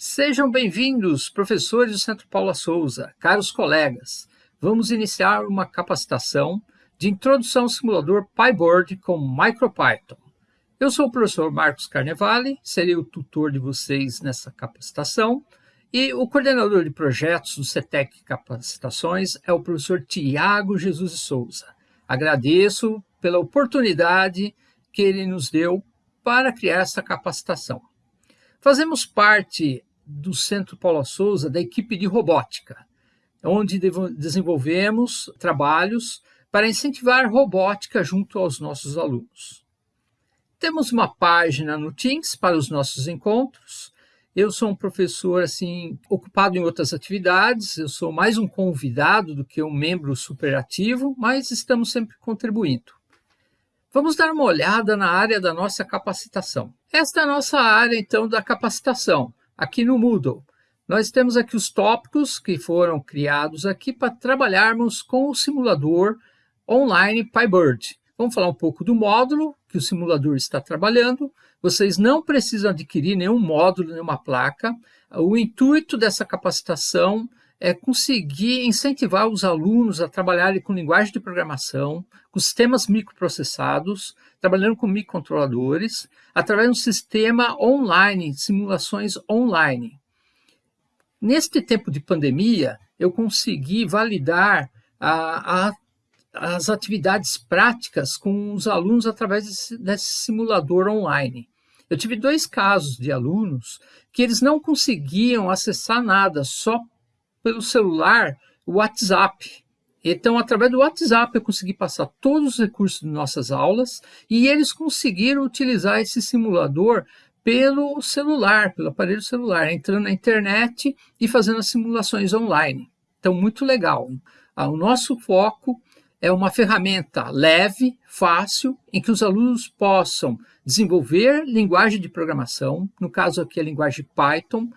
Sejam bem-vindos, professores do Centro Paula Souza, caros colegas. Vamos iniciar uma capacitação de introdução ao simulador PyBoard com MicroPython. Eu sou o professor Marcos Carnevale, serei o tutor de vocês nessa capacitação e o coordenador de projetos do CETEC Capacitações é o professor Tiago Jesus de Souza. Agradeço pela oportunidade que ele nos deu para criar essa capacitação. Fazemos parte do Centro Paula Souza da equipe de robótica, onde desenvolvemos trabalhos para incentivar robótica junto aos nossos alunos. Temos uma página no Teams para os nossos encontros. Eu sou um professor assim ocupado em outras atividades, eu sou mais um convidado do que um membro superativo, mas estamos sempre contribuindo. Vamos dar uma olhada na área da nossa capacitação. Esta é a nossa área, então, da capacitação aqui no Moodle. Nós temos aqui os tópicos que foram criados aqui para trabalharmos com o simulador online PyBird. Vamos falar um pouco do módulo que o simulador está trabalhando. Vocês não precisam adquirir nenhum módulo, nenhuma placa. O intuito dessa capacitação é conseguir incentivar os alunos a trabalharem com linguagem de programação, com sistemas microprocessados, trabalhando com microcontroladores, através de um sistema online, simulações online. Neste tempo de pandemia, eu consegui validar a, a, as atividades práticas com os alunos através desse, desse simulador online. Eu tive dois casos de alunos que eles não conseguiam acessar nada, só pelo celular o WhatsApp. Então, através do WhatsApp, eu consegui passar todos os recursos de nossas aulas e eles conseguiram utilizar esse simulador pelo celular, pelo aparelho celular, entrando na internet e fazendo as simulações online. Então, muito legal. Ah, o nosso foco é uma ferramenta leve, fácil, em que os alunos possam desenvolver linguagem de programação, no caso aqui a linguagem Python,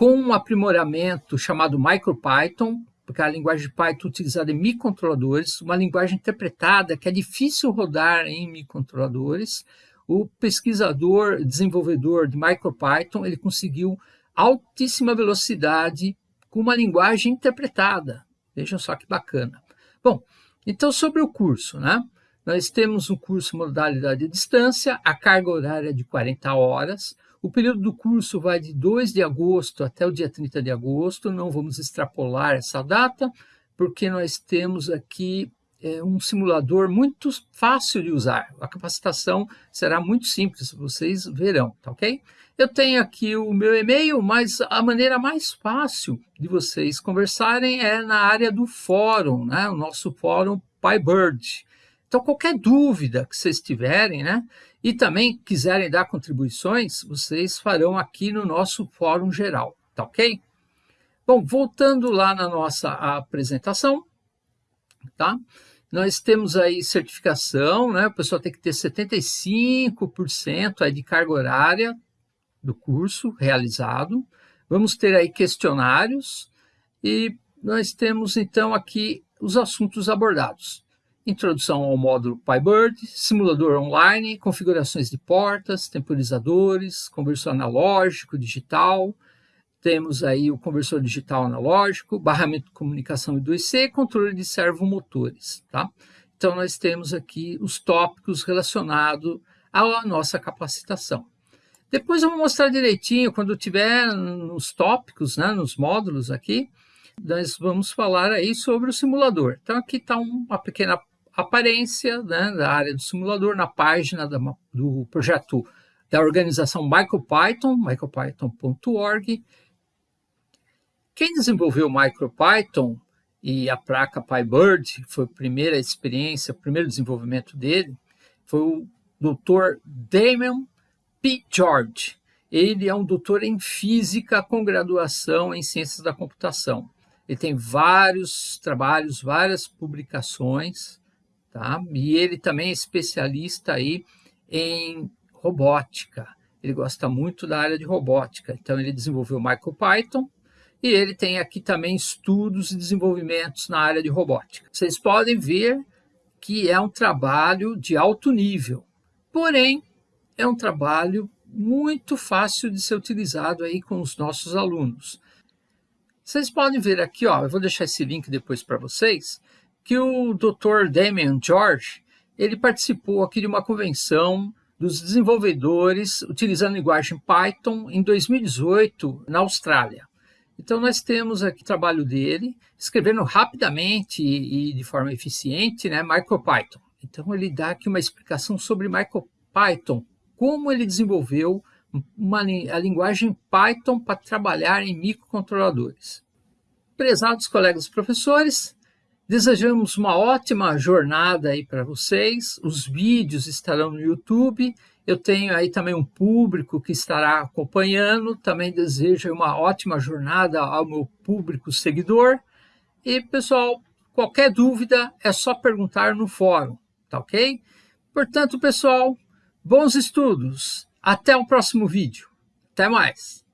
com um aprimoramento chamado MicroPython, porque a linguagem de Python é utilizada em microcontroladores, uma linguagem interpretada que é difícil rodar em microcontroladores. O pesquisador, desenvolvedor de MicroPython, ele conseguiu altíssima velocidade com uma linguagem interpretada. Vejam só que bacana. Bom, então sobre o curso, né? Nós temos um curso modalidade de distância, a carga horária é de 40 horas, o período do curso vai de 2 de agosto até o dia 30 de agosto, não vamos extrapolar essa data, porque nós temos aqui é, um simulador muito fácil de usar. A capacitação será muito simples, vocês verão, tá ok? Eu tenho aqui o meu e-mail, mas a maneira mais fácil de vocês conversarem é na área do fórum, né? o nosso fórum PyBird. Então, qualquer dúvida que vocês tiverem, né? E também quiserem dar contribuições, vocês farão aqui no nosso fórum geral, tá ok? Bom, voltando lá na nossa apresentação, tá? Nós temos aí certificação, né? O pessoal tem que ter 75% aí de carga horária do curso realizado. Vamos ter aí questionários e nós temos então aqui os assuntos abordados introdução ao módulo PyBird, simulador online, configurações de portas, temporizadores, conversor analógico, digital, temos aí o conversor digital analógico, barramento de comunicação I2C, controle de servomotores, tá? Então, nós temos aqui os tópicos relacionados à nossa capacitação. Depois eu vou mostrar direitinho, quando tiver nos tópicos, né, nos módulos aqui, nós vamos falar aí sobre o simulador. Então, aqui está uma pequena aparência né, da área do simulador na página da, do projeto da organização MicroPython, micropython.org. Quem desenvolveu o MicroPython e a placa PyBird, foi a primeira experiência, o primeiro desenvolvimento dele, foi o Dr. Damon P. George. Ele é um doutor em física com graduação em ciências da computação. Ele tem vários trabalhos, várias publicações, tá? E ele também é especialista aí em robótica. Ele gosta muito da área de robótica, então ele desenvolveu o MicroPython e ele tem aqui também estudos e desenvolvimentos na área de robótica. Vocês podem ver que é um trabalho de alto nível, porém é um trabalho muito fácil de ser utilizado aí com os nossos alunos. Vocês podem ver aqui, ó, eu vou deixar esse link depois para vocês, que o Dr. Damian George, ele participou aqui de uma convenção dos desenvolvedores utilizando linguagem Python em 2018 na Austrália. Então nós temos aqui o trabalho dele, escrevendo rapidamente e, de forma eficiente, né, MicroPython. Então ele dá aqui uma explicação sobre MicroPython, como ele desenvolveu uma, a linguagem Python para trabalhar em microcontroladores. Prezados colegas professores, desejamos uma ótima jornada aí para vocês. Os vídeos estarão no YouTube. Eu tenho aí também um público que estará acompanhando. Também desejo uma ótima jornada ao meu público seguidor. E, pessoal, qualquer dúvida é só perguntar no fórum, tá ok? Portanto, pessoal, Bons estudos! Até o próximo vídeo. Até mais!